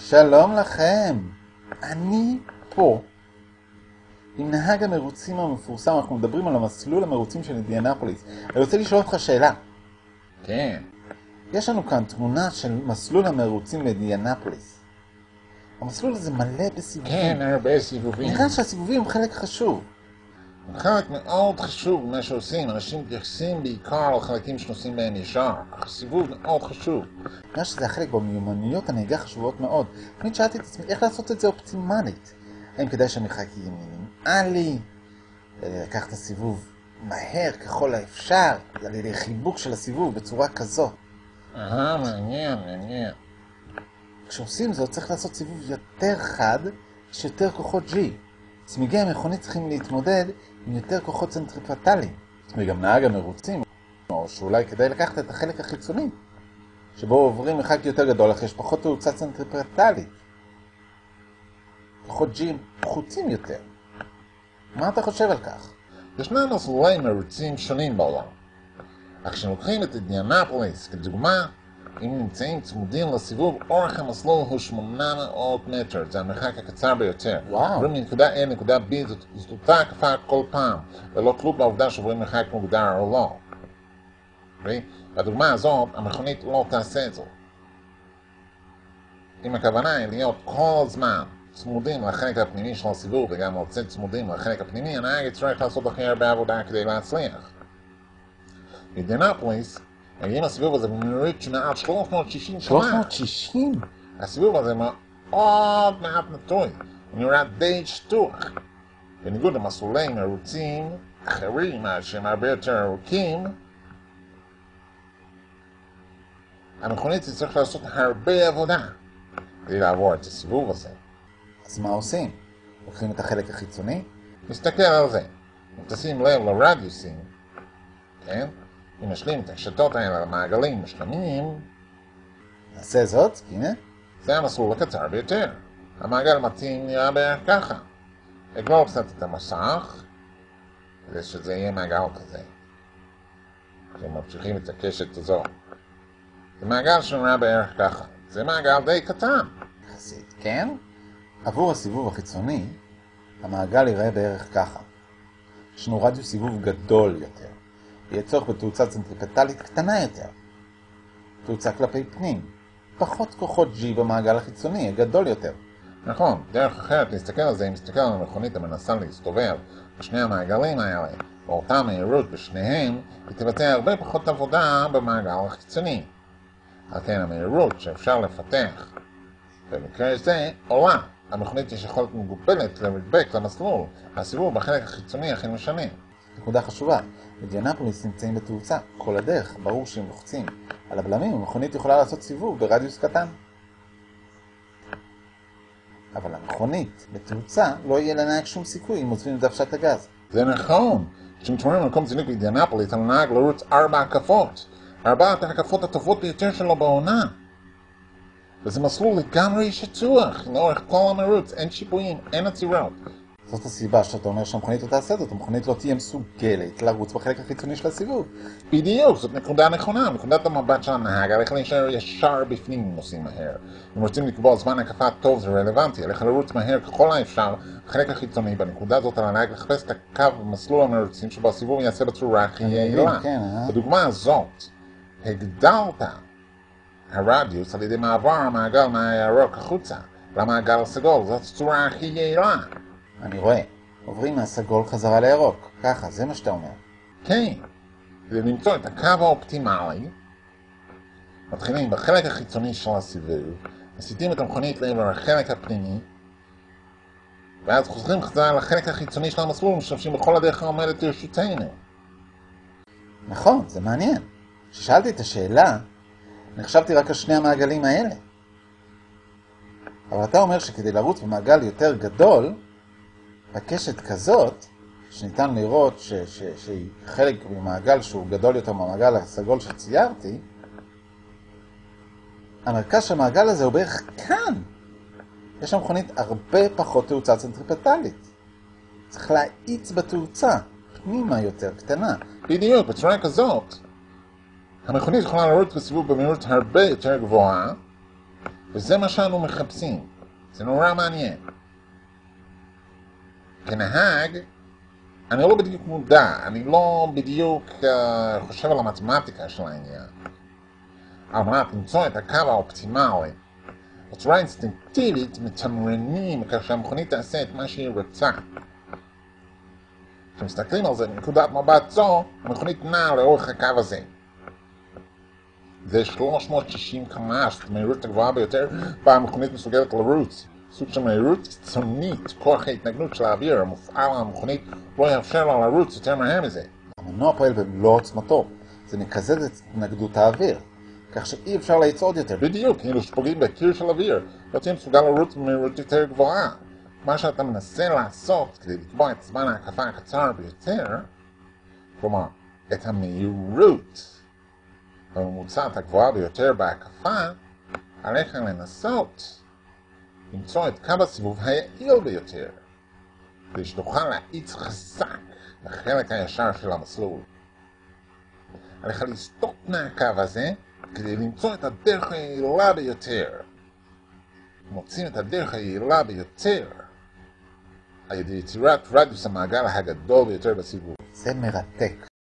שלום לכם, אני פה. עם נהג המרוצים המפורסם, אנחנו מדברים על המסלול המרוצים של אינדיאנפוליס. אני רוצה לשאול אותך שאלה. כן. יש לנו כאן תמונה של מסלול המרוצים באינדיאנפוליס. המסלול הזה מלא בסיבובים. כן, הרבה סיבובים. נראה שהסיבובים הם חלק חשוב. חלק מאוד חשוב מה שעושים, אנשים מתייחסים בעיקר לחלקים שנוסעים בהם ישר. הסיבוב מאוד חשוב. נראה שזה החלק במיומנויות הנהיגה חשובות מאוד. תמיד שאלתי את עצמי איך לעשות את זה אופטימלית. האם כדאי שהמרחק יהיה מינימלי? לקחת את הסיבוב מהר ככל האפשר, על ידי חיבוק של הסיבוב בצורה כזו. אהה, מעניין, מעניין. כשעושים זאת צריך לעשות סיבוב יותר חד, יש יותר כוחות G. צמיגי המכונית צריכים להתמודד עם יותר כוחות צנטריפטליים. וגם נהג המרוצים, או שאולי כדאי לקחת את החלק החיצוני, שבו עוברים מרחק יותר גדול, אך יש פחות תאוצה צנטריפטלית. כוחות G הם פחותים יותר. מה אתה חושב על כך? ישנם מסלולי מרוצים שונים בעולם. אך כשלוקחים את אינדיאנפוליס כדוגמה, אם נמצאים צמודים לסיבוב, אורך המסלול הוא 800 מטר, זה המרחק הקצר ביותר. וואו. עוברים מנקודה A לנקודה B, זאת, זאת אותה הקפה כל פעם, ללא תלות בעובדה שעוברים מרחק מוגדר או לא. אוקיי? בדוגמה הזאת, המכונית לא תעשה את זאת. אם הכוונה היא להיות כל הזמן צמודים לחלק הפנימי של הסיבוב וגם לצאת צמודים לחלק הפנימי, הנהג יצטרך לעשות הכי הרבה עבודה כדי להצליח. באינדיאנפוליס, מגיעים לסיבוב הזה במהירות שמעל 360 קמ"ש. 360? הסיבוב הזה מאוד מעט נטוי, הוא נראה די שטוח. בניגוד למסלולי מרוצים אחרים שהם הרבה יותר ארוכים, המכונית תצטרך לעשות הרבה עבודה כדי לעבור את הסיבוב הזה. אז מה עושים? לוקחים את החלק החיצוני? נסתכל על זה. אם תשים לב לרדיוסים, כן? אם נשלים את השתות האלה למעגלים משלמים, נעשה זאת, הנה. זה המסלול הקצר ביותר. המעגל מתאים נראה בערך ככה. אגלול קצת את המסך, כדי שזה יהיה מעגל כזה. כשממשיכים את הקשת הזו. זה מעגל שנראה בערך ככה. זה מעגל די קטן. יחסית, כן? עבור הסיבוב החיצוני, המעגל ייראה בערך ככה. יש לנו רדיוס סיבוב גדול יותר. יהיה צורך בתאוצה צנטריפטלית קטנה יותר. תאוצה כלפי פנים. פחות כוחות G במעגל החיצוני, יהיה גדול יותר. נכון, דרך אחרת להסתכל על זה, אם נסתכל על המכונית המנסה להסתובב בשני המעגלים האלה, באותה מהירות בשניהם, היא תבצע הרבה פחות עבודה במעגל החיצוני. על כן המהירות שאפשר לפתח במקרה זה עולה. המכונית יש יכולת מגובלת לרדבק למסלול, הסיבוב בחלק החיצוני הכי משנה. נקודה חשובה, אינדיאנפוליס נמצאים בתאוצה. כל הדרך, ברור שאם לוחצים על הבלמים, המכונית יכולה לעשות סיבוב ברדיוס קטן. אבל המכונית בתאוצה לא יהיה לנהג שום סיכוי אם עוזבים את דוושת הגז. זה נכון. כשמתמודדים במקום זינוק באינדיאנפוליס על הנהג לרוץ ארבע הקפות. ארבעת ההקפות הטובות ביותר שלו בעונה. וזה מסלול לגמרי שטוח, לאורך כל המרוץ, אין שיפועים, אין עצירות. זאת הסיבה שאתה אומר שהמכונית לא תעשה זאת, המכונית לא תהיה מסוגלת לרוץ בחלק החיצוני של הסיבוב. בדיוק, זאת נקודה נכונה. נקודת המבט של הנהג עליך להישאר ישר בפנים אם נוסעים מהר. אם רוצים לקבוע זמן הקפה טוב זה רלוונטי, עליך לרוץ מהר ככל האפשר בחלק החיצוני. בנקודה הזאת על הנהג לחפש את הקו במסלול המרוצים שבו הסיבוב יעשה בצורה הכי יעילה. כן, אה? בדוגמה הזאת, הגדלת הרדיוס על ידי מעבר המעגל מהירוק החוצה למעגל הסגול, זאת הצורה הכי יעילה. אני רואה. עוברים מהסגול חזרה לירוק. ככה, זה מה שאתה אומר. כן, כדי למצוא את הקו האופטימלי, מתחילים בחלק החיצוני של הסיבוב, מסיטים את המכונית לעבר החלק הפנימי, ואז חוזרים חזרה לחלק החיצוני של המסלול ומשתמשים בכל הדרך העומדת לרשותנו. נכון, זה מעניין. כששאלתי את השאלה, נחשבתי רק על שני המעגלים האלה. אבל אתה אומר שכדי לרוץ במעגל יותר גדול, בקשת כזאת, שניתן לראות ש, ש, שהיא חלק ממעגל שהוא גדול יותר מהמעגל הסגול שציירתי, המרכז של המעגל הזה הוא בערך כאן. יש שם מכונית הרבה פחות תאוצה צנטריפטלית. צריך להאיץ בתאוצה, פנימה יותר קטנה. בדיוק, בצורה כזאת. המכונית יכולה לרוץ בסיבוב במהירות הרבה יותר גבוהה, וזה מה שאנו מחפשים. זה נורא מעניין. כנהג, אני לא בדיוק מודע, אני לא בדיוק uh, חושב על המתמטיקה של העניין. על מנת למצוא את הקו האופטימלי. בצורה אינסטינקטיבית מתמרנים כך שהמכונית תעשה את מה שהיא רוצה. כשמסתכלים על זה מנקודת מבט זו, המכונית נעה לאורך הקו הזה. זה 360 קמ"ש, המהירות הגבוהה ביותר, בה המכונית מסוגלת לרוץ. סוג של מהירות קיצונית, כוח ההתנגנות של האוויר המופעל על המכונית לא יאפשר לה לרוץ יותר מהר מזה. המנוע פועל במלוא עוצמתו. זה מקזז את התנגדות האוויר, כך שאי אפשר לצעוד יותר. בדיוק, כאילו שפוגעים בקיר של אוויר, לא תהיה מסוגל לרוץ במהירות יותר גבוהה. מה שאתה מנסה לעשות כדי לקבוע את זמן ההקפה הקצר ביותר, כלומר, את המהירות הממוצעת הגבוהה ביותר בהקפה, עליך לנסות למצוא את קו הסיבוב היעיל ביותר, כדי שתוכל להאיץ חזק לחלק הישר של המסלול. עליך לסטות מהקו הזה כדי למצוא את הדרך היעילה ביותר. מוצאים את הדרך היעילה ביותר על ידי יצירת רדיוס המעגל הגדול ביותר בסיבוב. זה מרתק.